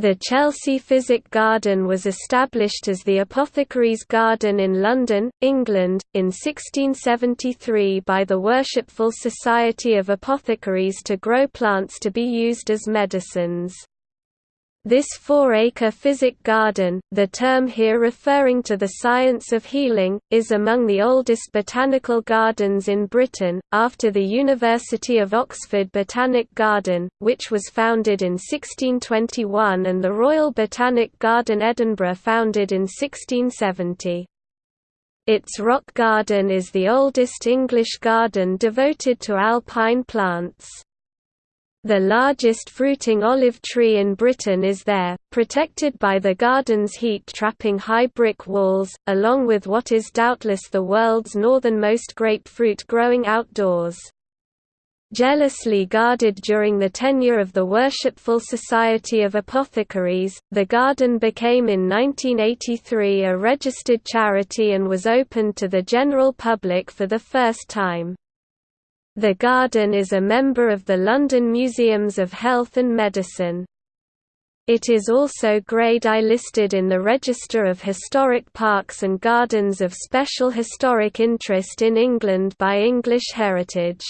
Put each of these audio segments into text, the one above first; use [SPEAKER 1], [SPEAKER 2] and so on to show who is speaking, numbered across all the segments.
[SPEAKER 1] The Chelsea Physic Garden was established as the Apothecaries Garden in London, England, in 1673 by the Worshipful Society of Apothecaries to grow plants to be used as medicines. This four-acre physic garden, the term here referring to the science of healing, is among the oldest botanical gardens in Britain, after the University of Oxford Botanic Garden, which was founded in 1621 and the Royal Botanic Garden Edinburgh founded in 1670. Its rock garden is the oldest English garden devoted to alpine plants. The largest fruiting olive tree in Britain is there, protected by the garden's heat-trapping high brick walls, along with what is doubtless the world's northernmost grapefruit growing outdoors. Jealously guarded during the tenure of the Worshipful Society of Apothecaries, the garden became in 1983 a registered charity and was opened to the general public for the first time. The garden is a member of the London Museums of Health and Medicine. It is also Grade I listed in the Register of Historic Parks and Gardens of Special Historic Interest in England by English Heritage.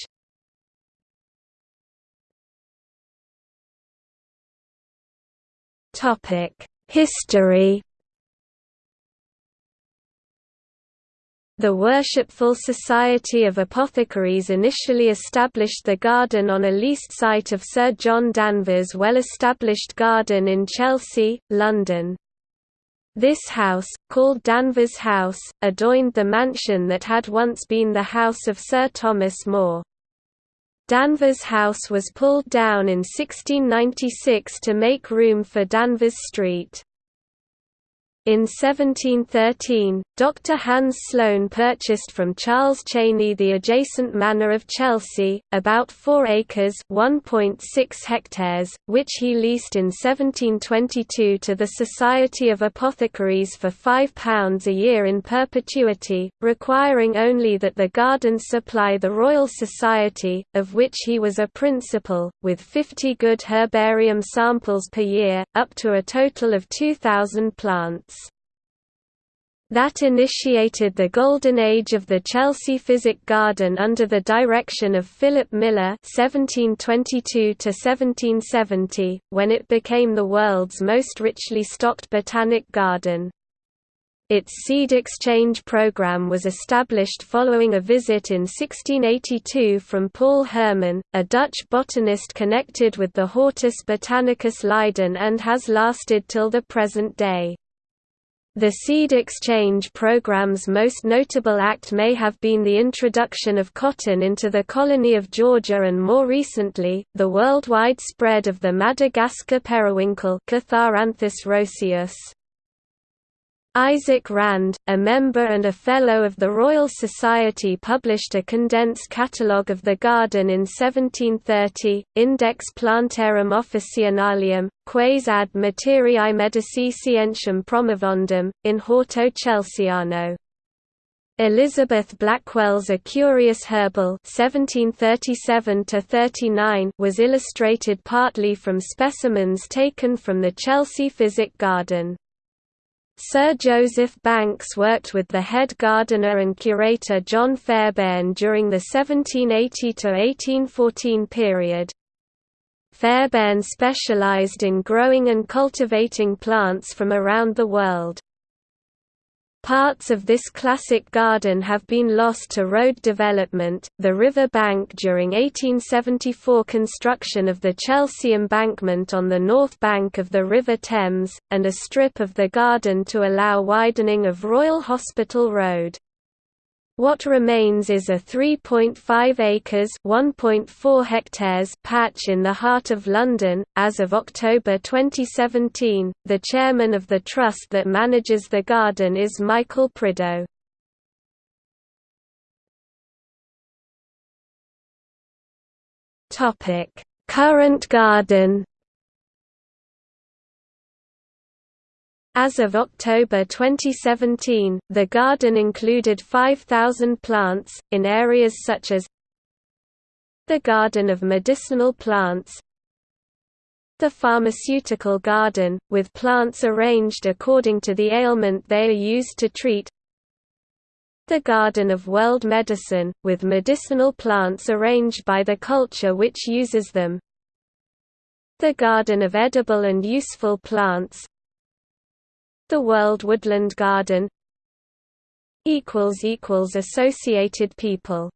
[SPEAKER 1] History The Worshipful Society of Apothecaries initially established the garden on a leased site of Sir John Danvers' well-established garden in Chelsea, London. This house, called Danvers House, adjoined the mansion that had once been the house of Sir Thomas More. Danvers House was pulled down in 1696 to make room for Danvers Street. In 1713, Dr. Hans Sloane purchased from Charles Cheyne the adjacent manor of Chelsea, about 4 acres (1.6 hectares), which he leased in 1722 to the Society of Apothecaries for £5 a year in perpetuity, requiring only that the gardens supply the Royal Society, of which he was a principal, with 50 good herbarium samples per year, up to a total of 2,000 plants. That initiated the golden age of the Chelsea Physic Garden under the direction of Philip Miller (1722–1770), when it became the world's most richly stocked botanic garden. Its seed exchange program was established following a visit in 1682 from Paul Hermann, a Dutch botanist connected with the Hortus Botanicus Leiden and has lasted till the present day. The seed exchange program's most notable act may have been the introduction of cotton into the colony of Georgia and more recently, the worldwide spread of the Madagascar periwinkle Catharanthus roseus. Isaac Rand, a member and a Fellow of the Royal Society published a condensed catalogue of the garden in 1730, Index Plantarum Officinalium, quaes ad materiae medici scientiam promovendum, in Horto Chelseano. Elizabeth Blackwell's A Curious Herbal 1737 was illustrated partly from specimens taken from the Chelsea Physic Garden. Sir Joseph Banks worked with the head gardener and curator John Fairbairn during the 1780–1814 period. Fairbairn specialised in growing and cultivating plants from around the world. Parts of this classic garden have been lost to road development, the river bank during 1874 construction of the Chelsea embankment on the north bank of the River Thames, and a strip of the garden to allow widening of Royal Hospital Road. What remains is a 3.5 acres (1.4 hectares) patch in the heart of London. As of October 2017, the chairman of the trust that manages the garden is Michael Prideaux. Topic: Current garden. As of October 2017, the garden included 5,000 plants, in areas such as the Garden of Medicinal Plants The pharmaceutical garden, with plants arranged according to the ailment they are used to treat The garden of world medicine, with medicinal plants arranged by the culture which uses them The garden of edible and useful plants The world woodland garden Associated people